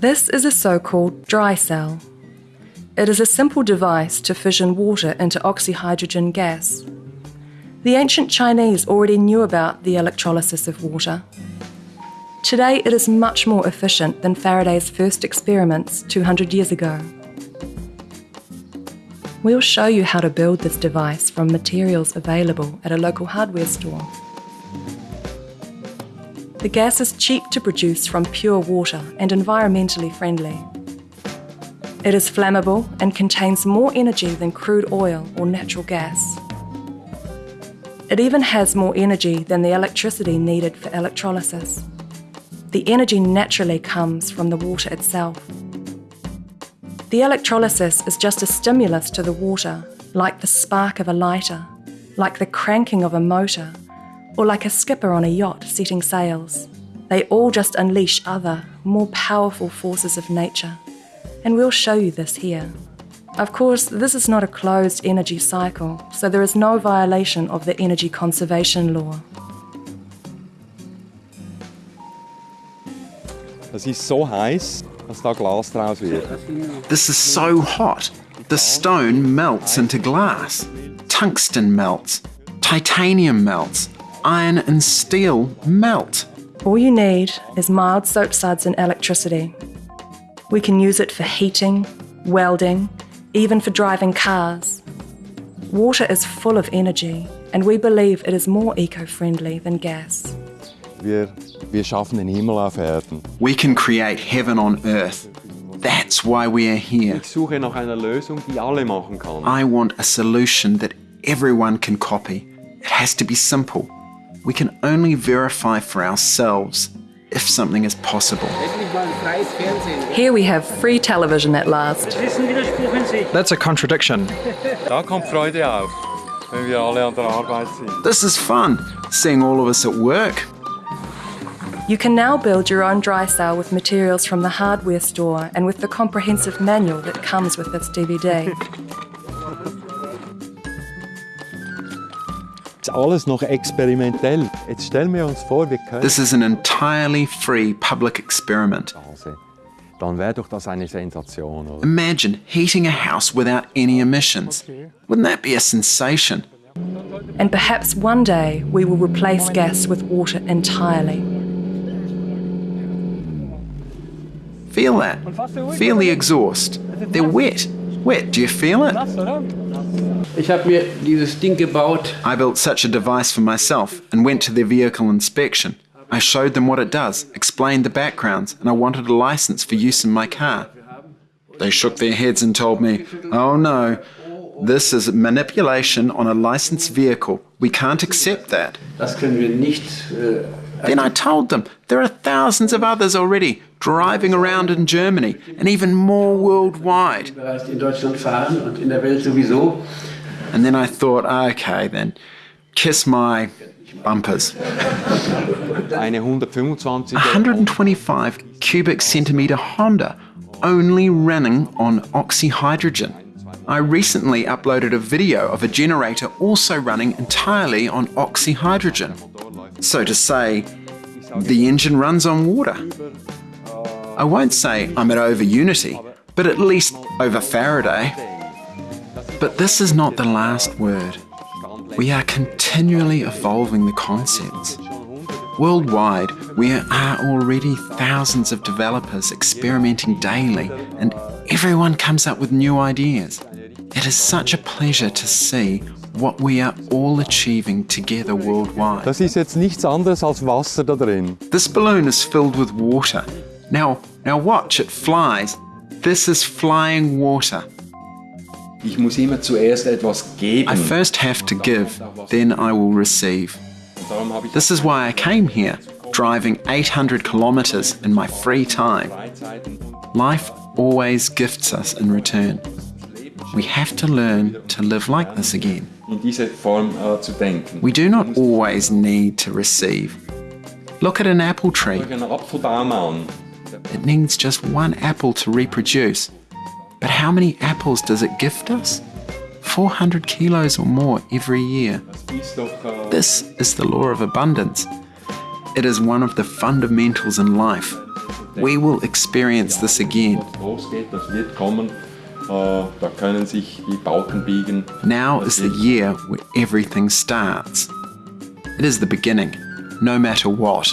This is a so-called dry cell. It is a simple device to fission water into oxyhydrogen gas. The ancient Chinese already knew about the electrolysis of water. Today it is much more efficient than Faraday's first experiments 200 years ago. We'll show you how to build this device from materials available at a local hardware store. The gas is cheap to produce from pure water and environmentally friendly. It is flammable and contains more energy than crude oil or natural gas. It even has more energy than the electricity needed for electrolysis. The energy naturally comes from the water itself. The electrolysis is just a stimulus to the water, like the spark of a lighter, like the cranking of a motor, or like a skipper on a yacht setting sails. They all just unleash other, more powerful forces of nature. And we'll show you this here. Of course, this is not a closed energy cycle, so there is no violation of the energy conservation law. Das ist so heiß, dass da Glas draus wird. This is so hot. The stone melts into glass. Tungsten melts. Titanium melts. Iron and steel melt. All you need is mild soap suds and electricity. We can use it for heating, welding, even for driving cars. Water is full of energy, and we believe it is more eco-friendly than gas. Wir, wir schaffen den Himmel auf Erden. We can create heaven on earth. That's why we are here. Ich suche nach einer Lösung, die alle machen kann. I want a solution that everyone can copy. It has to be simple. We can only verify for ourselves if something is possible. Here we have free television at last. That's a contradiction. Da kommt Freude auf, wenn wir alle an der Arbeit sind. This is fun, seeing all of us at work. You can now build your own dry cell with materials from the hardware store and with the comprehensive manual that comes with this DVD. Jetzt alles noch experimentell. Jetzt stellen wir uns vor, wir können... This is an entirely free public experiment. Dann wäre doch das eine Sensation, oder? Imagine heating a house without any emissions. Wouldn't that be a sensation? and perhaps one day we will replace gas with water entirely. Feel that. Feel the exhaust. They're wet. Wet. Do you feel it? I built such a device for myself and went to their vehicle inspection. I showed them what it does, explained the backgrounds, and I wanted a license for use in my car. They shook their heads and told me, oh no, this is manipulation on a licensed vehicle. We can't accept that. Das können wir nicht. Äh, Then I told them there are thousands of others already driving around in Germany and even more worldwide. Bereits in Deutschland fahren und in der Welt sowieso. And then I thought, okay, then kiss my bumpers. Eine 125 125 cubic centimeter Honda, only running on oxyhydrogen. I recently uploaded a video of a generator also running entirely on oxyhydrogen. So to say, the engine runs on water. I won't say I'm at over Unity, but at least over Faraday. But this is not the last word. We are continually evolving the concepts. Worldwide, we are already thousands of developers experimenting daily, and everyone comes up with new ideas. It is such a pleasure to see what we are all achieving together worldwide. Das ist jetzt nichts anderes als Wasser da drin. This balloon is filled with water. Now, now watch, it flies. This is flying water. Ich muss immer zuerst etwas geben. I first have to give, then I will receive. Darum habe ich This is why I came here, driving 800 kilometers in my free time. Life always gifts us in return. We have to learn to live like this again. in diese Form äh. We do not always need to receive. Look at an apple tree. Schau einen Apfelbaum an. It needs just one apple to reproduce. But how many apples does it gift us? 400 kilos or more every year. This is the law of abundance. It is one of the fundamentals in life. we will experience this again. Now is the year where everything starts. It is the beginning, no matter what.